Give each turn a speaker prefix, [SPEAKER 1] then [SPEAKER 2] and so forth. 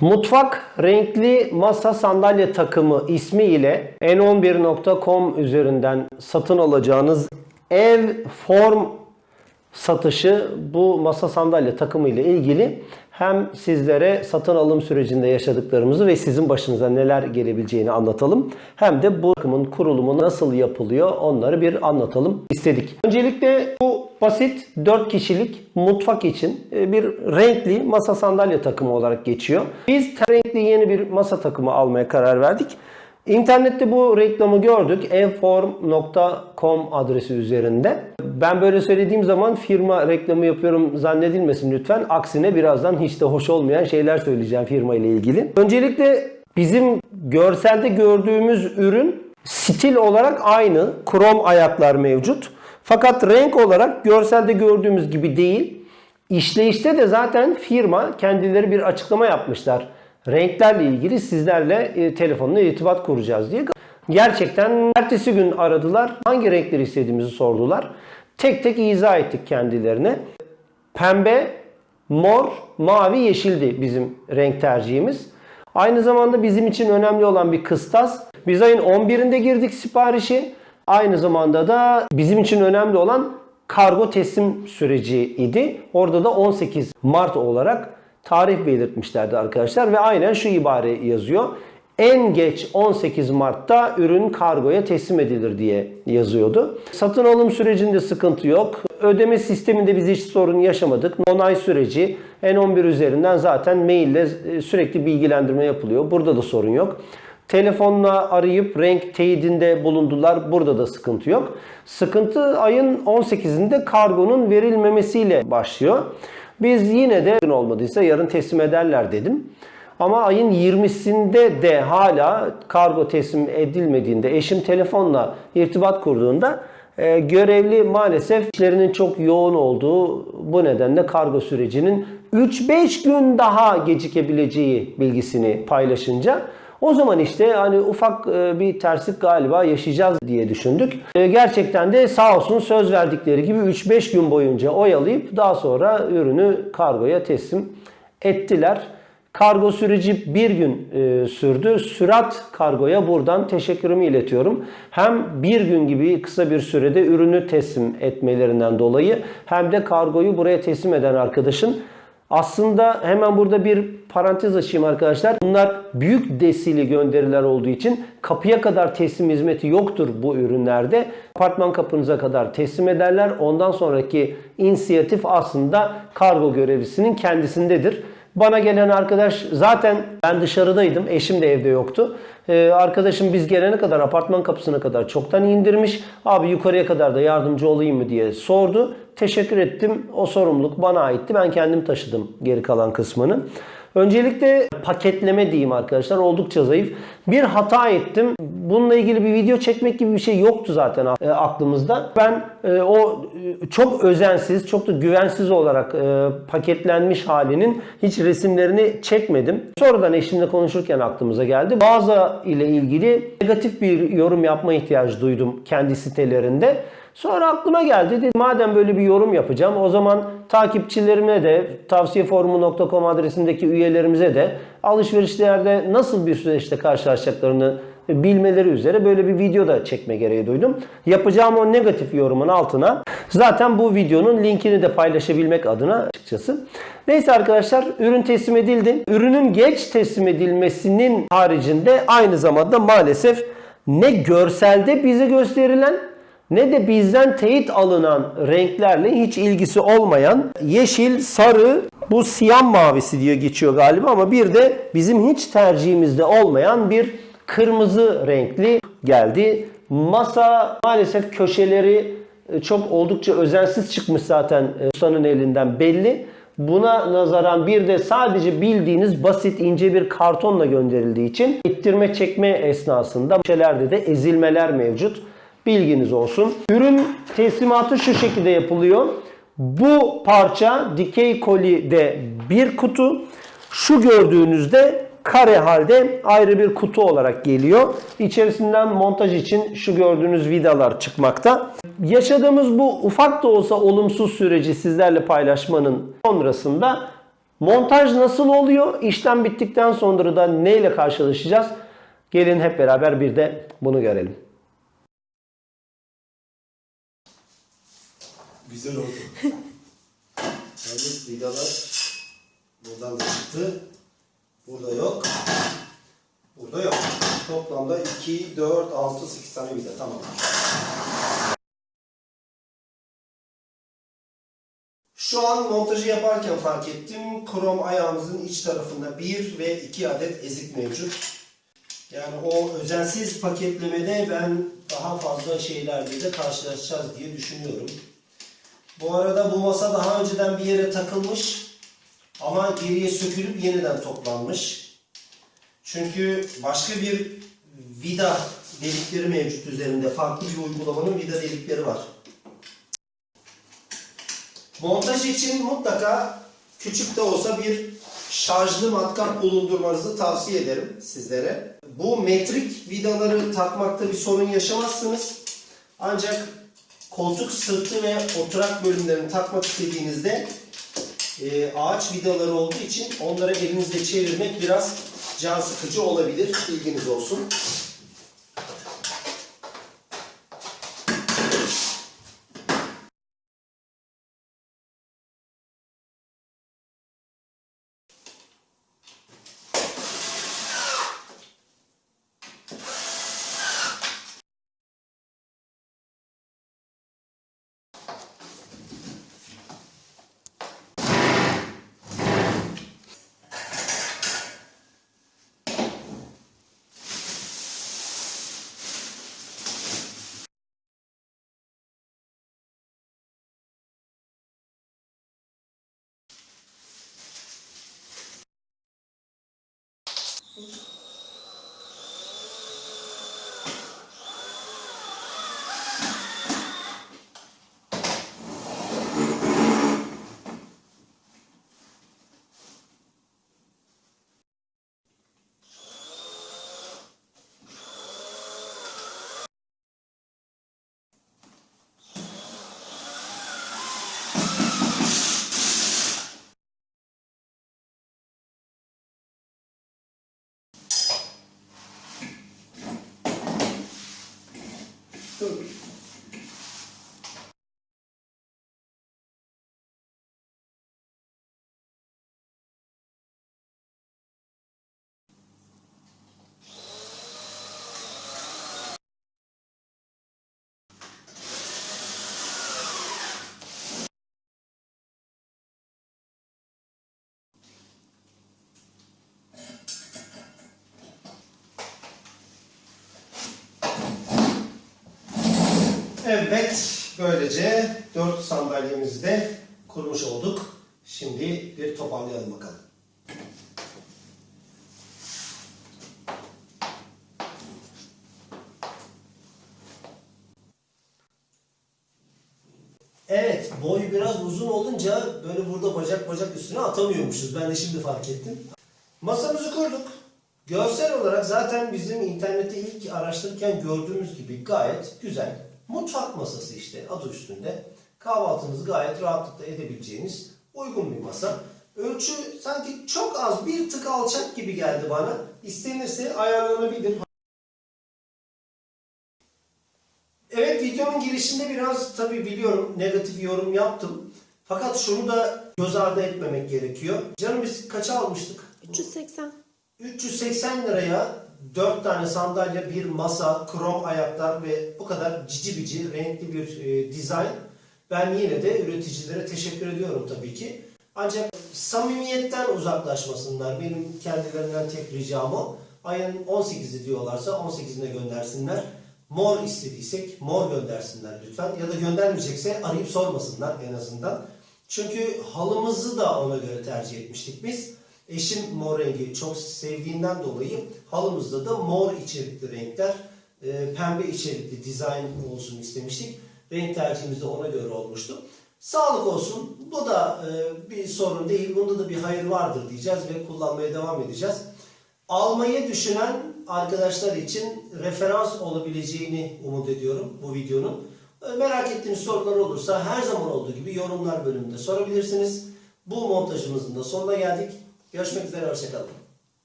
[SPEAKER 1] Mutfak renkli masa sandalye takımı ismi ile n11.com üzerinden satın alacağınız ev form satışı bu masa sandalye takımı ile ilgili hem sizlere satın alım sürecinde yaşadıklarımızı ve sizin başınıza neler gelebileceğini anlatalım. Hem de bu takımın kurulumu nasıl yapılıyor onları bir anlatalım istedik. Öncelikle bu basit 4 kişilik mutfak için e, bir renkli masa sandalye takımı olarak geçiyor. Biz renkli yeni bir masa takımı almaya karar verdik. İnternette bu reklamı gördük. evform.com adresi üzerinde. Ben böyle söylediğim zaman firma reklamı yapıyorum zannedilmesin lütfen. Aksine birazdan hiç de hoş olmayan şeyler söyleyeceğim firma ile ilgili. Öncelikle bizim görselde gördüğümüz ürün stil olarak aynı. Krom ayaklar mevcut. Fakat renk olarak görselde gördüğümüz gibi değil. İşleyişte de zaten firma kendileri bir açıklama yapmışlar renklerle ilgili sizlerle e, telefonla irtibat kuracağız diye. Gerçekten ertesi gün aradılar. Hangi renkleri istediğimizi sordular. Tek tek izah ettik kendilerine. Pembe, mor, mavi, yeşildi bizim renk tercihimiz. Aynı zamanda bizim için önemli olan bir kıstas. Biz ayın 11'inde girdik siparişi. Aynı zamanda da bizim için önemli olan kargo teslim süreci idi. Orada da 18 Mart olarak tarih belirtmişlerdi arkadaşlar ve aynen şu ibare yazıyor. En geç 18 Mart'ta ürün kargoya teslim edilir diye yazıyordu. Satın alım sürecinde sıkıntı yok. Ödeme sisteminde biz hiç sorun yaşamadık. Onay süreci N11 üzerinden zaten maille sürekli bilgilendirme yapılıyor. Burada da sorun yok. Telefonla arayıp renk teyidinde bulundular. Burada da sıkıntı yok. Sıkıntı ayın 18'inde kargonun verilmemesiyle başlıyor. Biz yine de olmadıysa yarın teslim ederler dedim. Ama ayın 20'sinde de hala kargo teslim edilmediğinde eşim telefonla irtibat kurduğunda e, görevli maalesef işlerinin çok yoğun olduğu bu nedenle kargo sürecinin 3-5 gün daha gecikebileceği bilgisini paylaşınca o zaman işte hani ufak e, bir terslik galiba yaşayacağız diye düşündük. E, gerçekten de sağ olsun söz verdikleri gibi 3-5 gün boyunca oyalayıp daha sonra ürünü kargoya teslim ettiler. Kargo süreci bir gün e, sürdü. Sürat kargoya buradan teşekkürümü iletiyorum. Hem bir gün gibi kısa bir sürede ürünü teslim etmelerinden dolayı hem de kargoyu buraya teslim eden arkadaşın aslında hemen burada bir parantez açayım arkadaşlar. Bunlar büyük desili gönderiler olduğu için kapıya kadar teslim hizmeti yoktur bu ürünlerde. Apartman kapınıza kadar teslim ederler. Ondan sonraki inisiyatif aslında kargo görevlisinin kendisindedir. Bana gelen arkadaş zaten ben dışarıdaydım. Eşim de evde yoktu. Ee, arkadaşım biz gelene kadar apartman kapısına kadar çoktan indirmiş. Abi yukarıya kadar da yardımcı olayım mı diye sordu. Teşekkür ettim. O sorumluluk bana aitti. Ben kendim taşıdım geri kalan kısmını. Öncelikle paketleme diyeyim arkadaşlar oldukça zayıf. Bir hata ettim. Bununla ilgili bir video çekmek gibi bir şey yoktu zaten e, aklımızda. Ben e, o e, çok özensiz, çok da güvensiz olarak paketlenmiş halinin hiç resimlerini çekmedim. Sonradan eşimle konuşurken aklımıza geldi. Mağaza ile ilgili negatif bir yorum yapma ihtiyacı duydum kendi sitelerinde. Sonra aklıma geldi. Dedim, madem böyle bir yorum yapacağım o zaman takipçilerime de tavsiyeforumu.com adresindeki üyelerimize de alışverişlerde nasıl bir süreçte karşılaşacaklarını bilmeleri üzere böyle bir video da çekme gereği duydum. Yapacağım o negatif yorumun altına zaten bu videonun linkini de paylaşabilmek adına açıkçası. Neyse arkadaşlar ürün teslim edildi. Ürünün geç teslim edilmesinin haricinde aynı zamanda maalesef ne görselde bize gösterilen ne de bizden teyit alınan renklerle hiç ilgisi olmayan yeşil, sarı, bu siyah mavisi diye geçiyor galiba ama bir de bizim hiç tercihimizde olmayan bir kırmızı renkli geldi. Masa maalesef köşeleri e, çok oldukça özensiz çıkmış zaten e, ustanın elinden belli. Buna nazaran bir de sadece bildiğiniz basit ince bir kartonla gönderildiği için ittirme çekme esnasında köşelerde de ezilmeler mevcut. Bilginiz olsun. Ürün teslimatı şu şekilde yapılıyor. Bu parça dikey kolide bir kutu. Şu gördüğünüzde kare halde ayrı bir kutu olarak geliyor. İçerisinden montaj için şu gördüğünüz vidalar çıkmakta. Yaşadığımız bu ufak da olsa olumsuz süreci sizlerle paylaşmanın sonrasında
[SPEAKER 2] Montaj nasıl oluyor? İşlem bittikten sonra da neyle karşılaşacağız? Gelin hep beraber bir de bunu görelim.
[SPEAKER 1] Güzel oldu. Yalnız vidalar buradan da çıktı. Burada yok. Burada yok. Toplamda 2, 4, 6, 8 tane vida. Tamam. Şu an montajı yaparken fark ettim. Krom ayağımızın iç tarafında 1 ve 2 adet ezik mevcut. Yani o özensiz paketlemede ben daha fazla şeylerle de karşılaşacağız diye düşünüyorum. Bu arada bu masa daha önceden bir yere takılmış ama geriye sökülüp yeniden toplanmış. Çünkü başka bir vida delikleri mevcut üzerinde. Farklı bir uygulamanın vida delikleri var. Montaj için mutlaka küçük de olsa bir şarjlı matkap bulundurmanızı tavsiye ederim sizlere. Bu metrik vidaları takmakta bir sorun yaşamazsınız. Ancak koltuk sırtı ve oturak bölümlerini takmak istediğinizde e, ağaç vidaları olduğu için onları elinizde çevirmek biraz can sıkıcı olabilir. Bilginiz olsun. Okay. Evet, böylece 4 sandalyemizi de kurmuş olduk. Şimdi bir toparlayalım bakalım. Evet, boy biraz uzun olunca böyle burada bacak bacak üstüne atamıyormuşuz. Ben de şimdi fark ettim. Masamızı kurduk. Görsel olarak zaten bizim internette ilk araştırırken gördüğümüz gibi gayet güzel. Mutfak masası işte adı üstünde. Kahvaltınızı gayet rahatlıkla edebileceğiniz uygun bir masa. Ölçü sanki çok az bir tık alçak gibi geldi bana. İstenirse ayarlanabilir. Evet videonun girişinde biraz tabii biliyorum negatif yorum yaptım. Fakat şunu da göz ardı etmemek gerekiyor. Canım biz kaça almıştık?
[SPEAKER 3] 380.
[SPEAKER 2] 380 liraya 4 tane sandalye, bir masa, krom ayaklar ve bu kadar cici bici renkli bir e, dizayn. Ben yine de üreticilere teşekkür ediyorum tabii ki. Ancak samimiyetten uzaklaşmasınlar. Benim kendilerinden tek ricam o. Ayın 18'i diyorlarsa 18'ine göndersinler. Mor istediysek mor göndersinler lütfen. Ya da göndermeyecekse arayıp sormasınlar en azından. Çünkü halımızı da ona göre tercih etmiştik biz. Eşim mor rengi çok sevdiğinden dolayı halımızda da mor içerikli renkler, e, pembe içerikli dizayn olsun istemiştik. Renk tercihimiz de ona göre olmuştu. Sağlık olsun. Bu da e, bir sorun değil. Bunda da bir hayır vardır diyeceğiz ve kullanmaya devam edeceğiz. Almayı düşünen arkadaşlar için referans olabileceğini umut ediyorum bu videonun. E, Merak ettiğiniz sorular olursa her zaman olduğu gibi yorumlar bölümünde sorabilirsiniz.
[SPEAKER 1] Bu montajımızın da sonuna geldik. Görüşmek üzere, hoşçakalın.